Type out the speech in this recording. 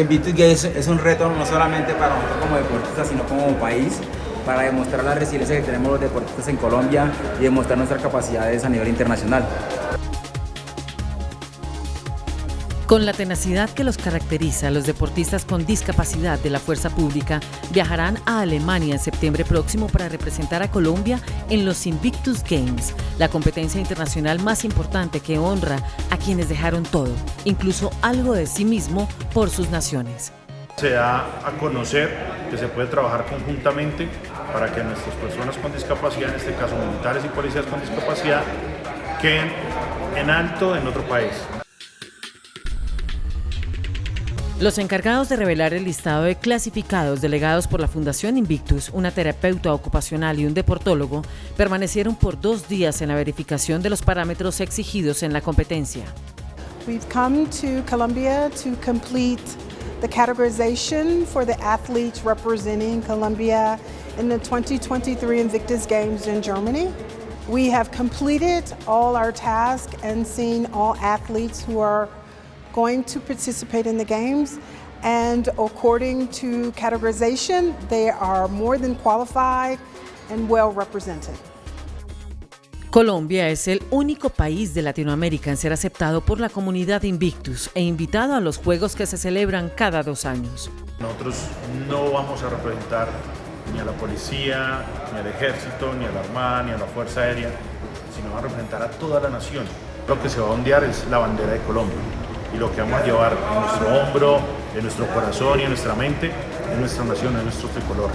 Invictus Games es un reto no solamente para nosotros como deportistas, sino como país, para demostrar la resiliencia que tenemos los deportistas en Colombia y demostrar nuestras capacidades a nivel internacional. Con la tenacidad que los caracteriza, los deportistas con discapacidad de la fuerza pública viajarán a Alemania en septiembre próximo para representar a Colombia en los Invictus Games, la competencia internacional más importante que honra a quienes dejaron todo, incluso algo de sí mismo, por sus naciones. Se da a conocer que se puede trabajar conjuntamente para que nuestras personas con discapacidad, en este caso militares y policías con discapacidad, queden en alto en otro país. Los encargados de revelar el listado de clasificados delegados por la Fundación Invictus, una terapeuta ocupacional y un deportólogo, permanecieron por dos días en la verificación de los parámetros exigidos en la competencia. We've come to Colombia to complete the categorization for the athletes representing Colombia in the 2023 Invictus Games in Germany. We have completed all our tasks and seen all athletes who are going to participate in the games and according to categorization, they are more than qualified and well represented. Colombia es el único país de Latinoamérica en ser aceptado por la comunidad Invictus e invitado a los Juegos que se celebran cada dos años. Nosotros no vamos a representar ni a la policía, ni al ejército, ni a la armada, ni a la fuerza aérea, sino a representar a toda la nación. Lo que se va a ondear es la bandera de Colombia y lo que vamos a llevar en nuestro hombro, en nuestro corazón y en nuestra mente, en nuestra nación, en nuestro tricolor.